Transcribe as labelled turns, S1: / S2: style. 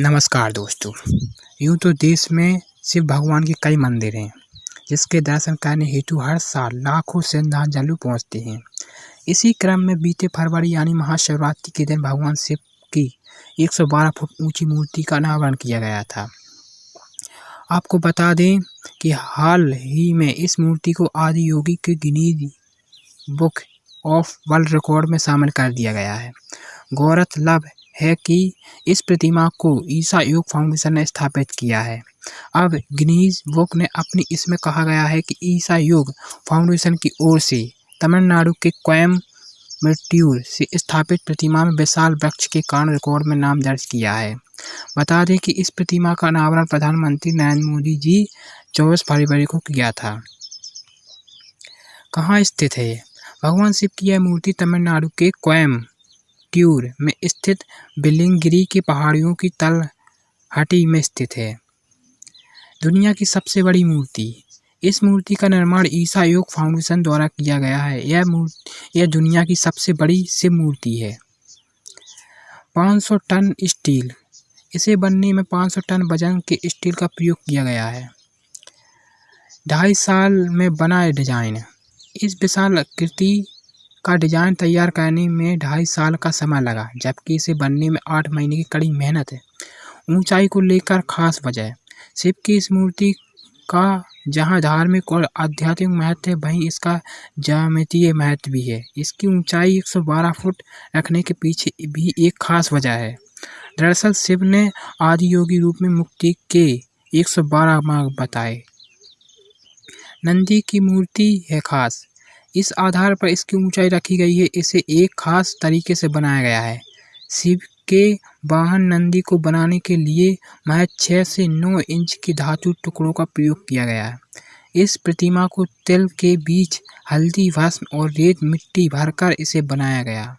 S1: नमस्कार दोस्तों। यूँ तो देश में शिव भगवान के कई मंदिर हैं, जिसके दर्शन करने हेतु हर साल लाखों श्रद्धांजलु पहुँचते हैं। इसी क्रम में बीते फरवरी यानी महाशिवरात्रि के दिन भगवान शिव की 112 फुट ऊँची मूर्ति का अनावरण किया गया था। आपको बता दें कि हाल ही में इस मूर्ति को आदि योगी के Guinness book of world record में शामिल कर दिया गया है। गौरतलब है कि इस प्रतिमा को ईसा योग फाउंडेशन ने स्थापित किया है। अब गिनीज बुक ने अपनी इसमें कहा गया है कि ईसा योग फाउंडेशन की ओर से तमिलनाडु के कोयम मृत्युर से स्थापित प्रतिमा में विशाल वृक्ष के कारण रिकॉर्ड में नाम दर्ज किया है। बता दें कि इस प्रतिमा का अनावरण प्रधानमंत्री नरेंद्र मोदी जी चौबीस फरवरी को किया था। कहाँ स्थित है? भगवान शिव की यह मूर्ति तमिलनाडु के कोयम ट्यूर में स्थित बिलिंगगिरी की पहाड़ियों की तलहटी में स्थित है। दुनिया की सबसे बड़ी मूर्ति। इस मूर्ति का निर्माण ईसा योग फाउंडेशन द्वारा किया गया है। यह मूर्ति, यह दुनिया की सबसे बड़ी शिव मूर्ति है। 500 टन स्टील। इसे बनने में 500 टन वज़न के स्टील का प्रयोग किया गया है। ढाई साल में बना डिज़ाइन। इस विशाल आकृति का डिज़ाइन तैयार करने में ढाई साल का समय लगा, जबकि इसे बनने में आठ महीने की कड़ी मेहनत है। ऊंचाई को लेकर खास वजह, शिव की इस मूर्ति का जहाँ धार्मिक और आध्यात्मिक महत्व है, वहीं इसका ज्यामितीय महत्व भी है। इसकी ऊंचाई 112 फुट रखने के पीछे भी एक खास वजह है। दरअसल शिव ने आदि योगी रूप में मुक्ति के 112 मार्ग बताए। नंदी की मूर्ति है खास इस आधार पर इसकी ऊंचाई रखी गई है। इसे एक खास तरीके से बनाया गया है। शिव के वाहन नंदी को बनाने के लिए महज छः से नौ इंच की धातु टुकड़ों का प्रयोग किया गया है। इस प्रतिमा को तिल के बीच हल्दी भस्म और रेत मिट्टी भरकर इसे बनाया गया।